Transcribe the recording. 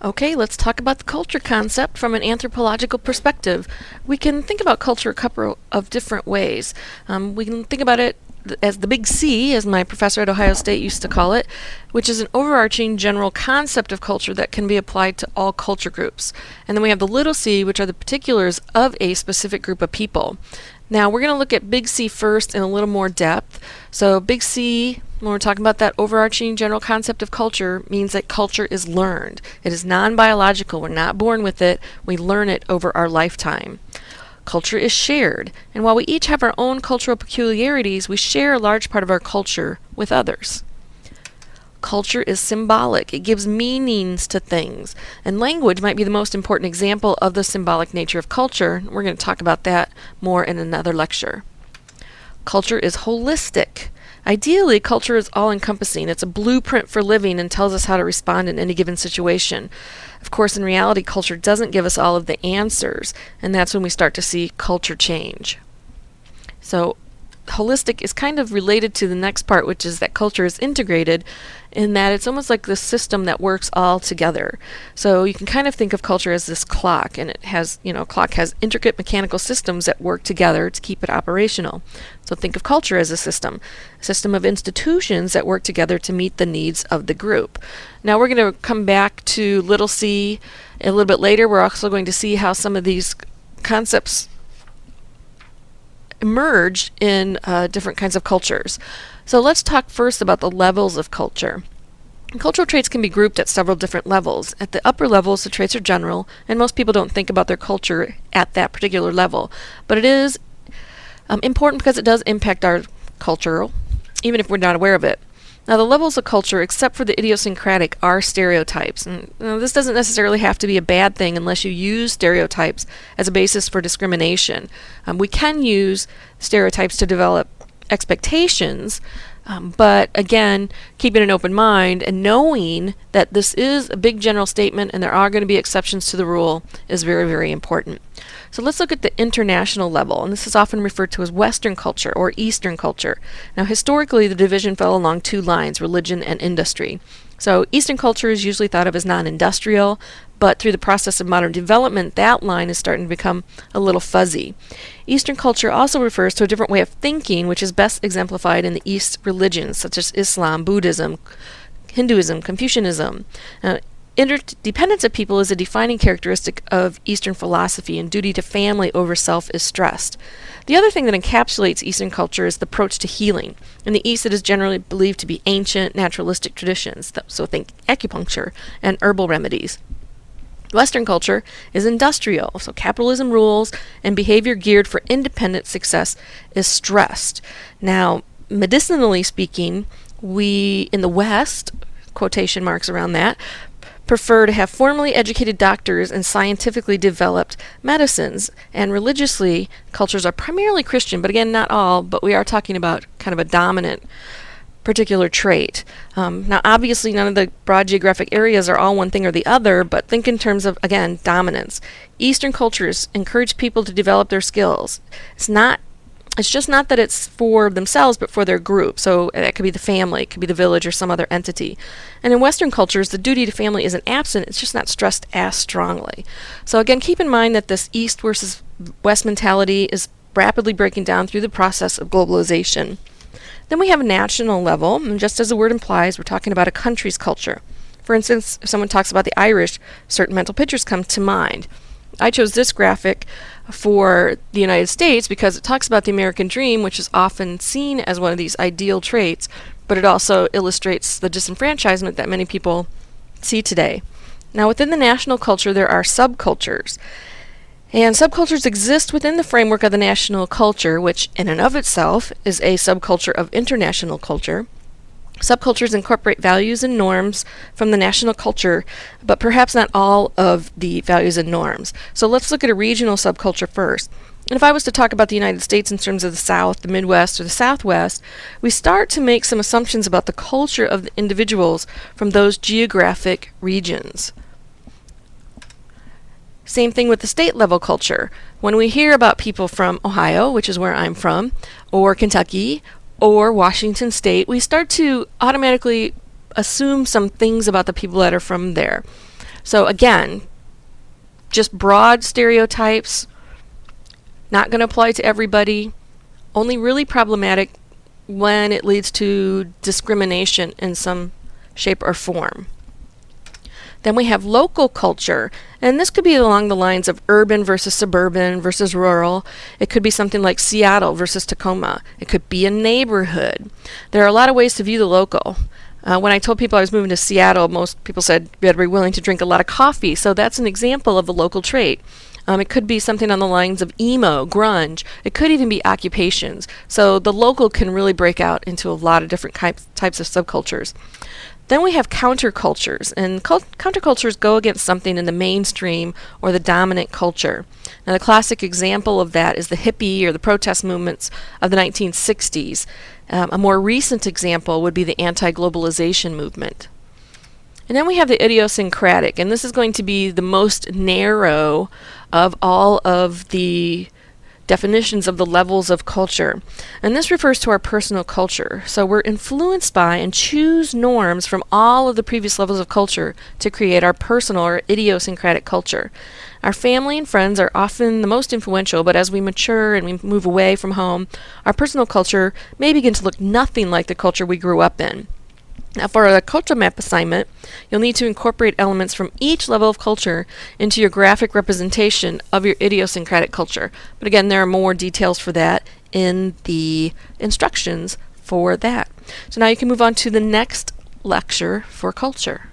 Okay, let's talk about the culture concept from an anthropological perspective. We can think about culture a couple of different ways. Um, we can think about it as the big C, as my professor at Ohio State used to call it, which is an overarching general concept of culture that can be applied to all culture groups. And then we have the little c, which are the particulars of a specific group of people. Now we're going to look at big C first in a little more depth. So big C, when we're talking about that overarching general concept of culture, means that culture is learned. It is non-biological. We're not born with it. We learn it over our lifetime. Culture is shared, and while we each have our own cultural peculiarities, we share a large part of our culture with others. Culture is symbolic. It gives meanings to things. And language might be the most important example of the symbolic nature of culture. We're going to talk about that more in another lecture. Culture is holistic. Ideally, culture is all-encompassing. It's a blueprint for living and tells us how to respond in any given situation. Of course, in reality, culture doesn't give us all of the answers, and that's when we start to see culture change. So holistic is kind of related to the next part, which is that culture is integrated in that it's almost like this system that works all together. So you can kind of think of culture as this clock, and it has, you know, clock has intricate mechanical systems that work together to keep it operational. So think of culture as a system, a system of institutions that work together to meet the needs of the group. Now we're going to come back to little c a little bit later. We're also going to see how some of these concepts emerge in uh, different kinds of cultures. So let's talk first about the levels of culture. Cultural traits can be grouped at several different levels. At the upper levels, the traits are general, and most people don't think about their culture at that particular level. But it is um, important because it does impact our culture, even if we're not aware of it. Now, the levels of culture, except for the idiosyncratic, are stereotypes. And you know, this doesn't necessarily have to be a bad thing unless you use stereotypes as a basis for discrimination. Um, we can use stereotypes to develop expectations, um, but again, keeping an open mind and knowing that this is a big general statement and there are going to be exceptions to the rule is very, very important. So let's look at the international level, and this is often referred to as Western culture or Eastern culture. Now, historically, the division fell along two lines, religion and industry. So Eastern culture is usually thought of as non-industrial, but through the process of modern development, that line is starting to become a little fuzzy. Eastern culture also refers to a different way of thinking, which is best exemplified in the East religions, such as Islam, Buddhism, Hinduism, Confucianism. Interdependence of people is a defining characteristic of Eastern philosophy, and duty to family over self is stressed. The other thing that encapsulates Eastern culture is the approach to healing. In the East, it is generally believed to be ancient, naturalistic traditions, so think acupuncture and herbal remedies. Western culture is industrial, so capitalism rules and behavior geared for independent success is stressed. Now, medicinally speaking, we in the West, quotation marks around that, prefer to have formally educated doctors and scientifically developed medicines. And religiously, cultures are primarily Christian, but again, not all, but we are talking about kind of a dominant particular trait. Um, now, obviously, none of the broad geographic areas are all one thing or the other, but think in terms of, again, dominance. Eastern cultures encourage people to develop their skills. It's not it's just not that it's for themselves, but for their group. So uh, it could be the family, it could be the village, or some other entity. And in Western cultures, the duty to family isn't absent, it's just not stressed as strongly. So again, keep in mind that this East versus West mentality is rapidly breaking down through the process of globalization. Then we have a national level, and just as the word implies, we're talking about a country's culture. For instance, if someone talks about the Irish, certain mental pictures come to mind. I chose this graphic for the United States because it talks about the American dream, which is often seen as one of these ideal traits, but it also illustrates the disenfranchisement that many people see today. Now, within the national culture, there are subcultures. And subcultures exist within the framework of the national culture, which in and of itself is a subculture of international culture. Subcultures incorporate values and norms from the national culture, but perhaps not all of the values and norms. So let's look at a regional subculture first. And if I was to talk about the United States in terms of the South, the Midwest, or the Southwest, we start to make some assumptions about the culture of the individuals from those geographic regions. Same thing with the state level culture. When we hear about people from Ohio, which is where I'm from, or Kentucky, or Washington State, we start to automatically assume some things about the people that are from there. So again, just broad stereotypes, not going to apply to everybody, only really problematic when it leads to discrimination in some shape or form. Then we have local culture, and this could be along the lines of urban versus suburban versus rural. It could be something like Seattle versus Tacoma. It could be a neighborhood. There are a lot of ways to view the local. Uh, when I told people I was moving to Seattle, most people said to be willing to drink a lot of coffee. So that's an example of a local trait. Um, it could be something on the lines of emo, grunge. It could even be occupations. So the local can really break out into a lot of different types of subcultures. Then we have countercultures, and countercultures go against something in the mainstream or the dominant culture. Now, the classic example of that is the hippie or the protest movements of the 1960s. Um, a more recent example would be the anti globalization movement. And then we have the idiosyncratic, and this is going to be the most narrow of all of the definitions of the levels of culture. And this refers to our personal culture. So we're influenced by and choose norms from all of the previous levels of culture to create our personal or idiosyncratic culture. Our family and friends are often the most influential, but as we mature and we move away from home, our personal culture may begin to look nothing like the culture we grew up in. Now for a culture map assignment, you'll need to incorporate elements from each level of culture into your graphic representation of your idiosyncratic culture. But again, there are more details for that in the instructions for that. So now you can move on to the next lecture for culture.